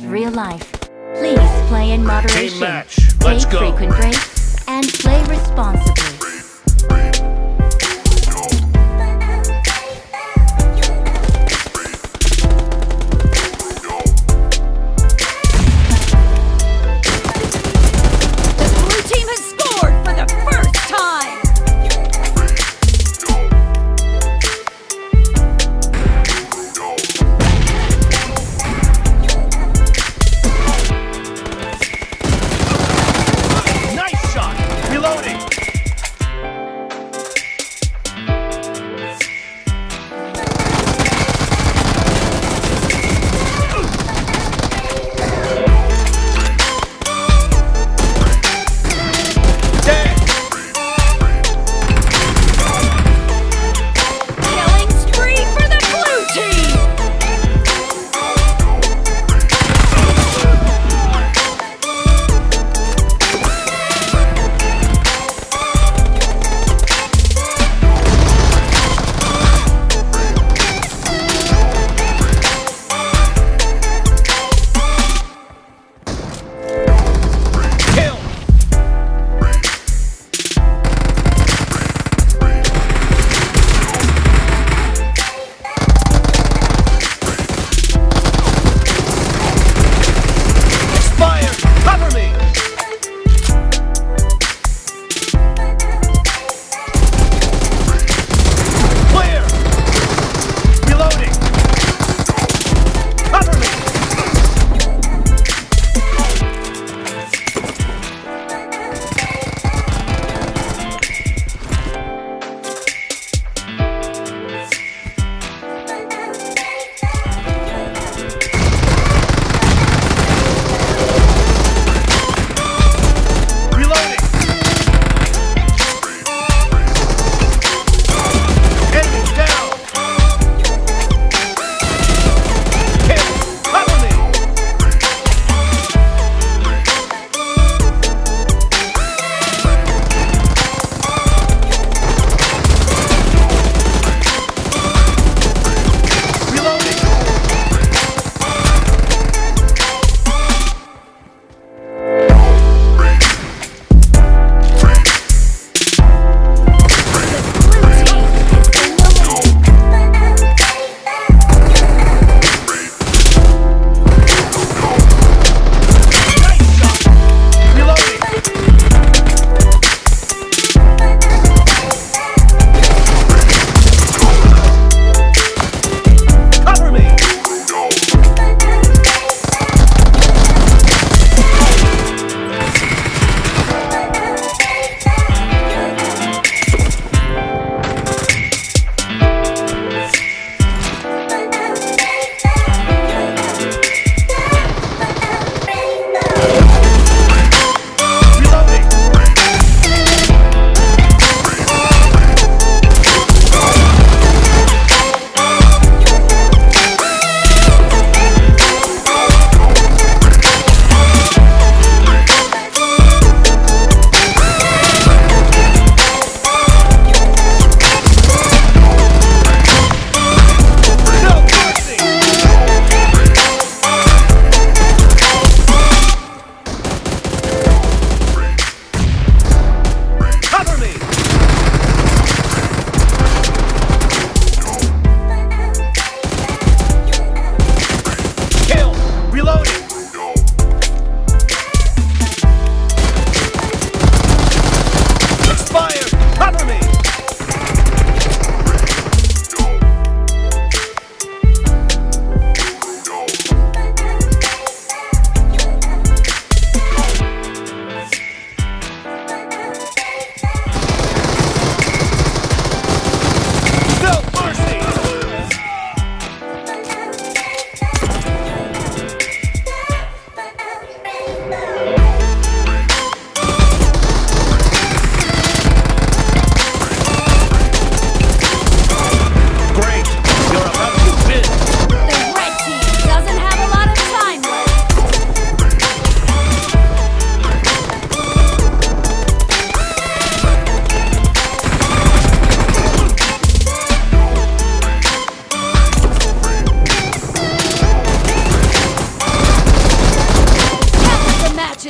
Real life. Please play in moderation. Team match. Let's Take frequent breaks and play responsibly.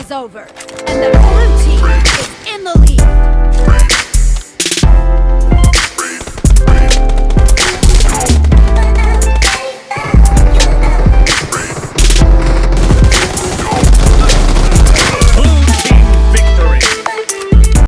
is over, and the blue team is in the lead.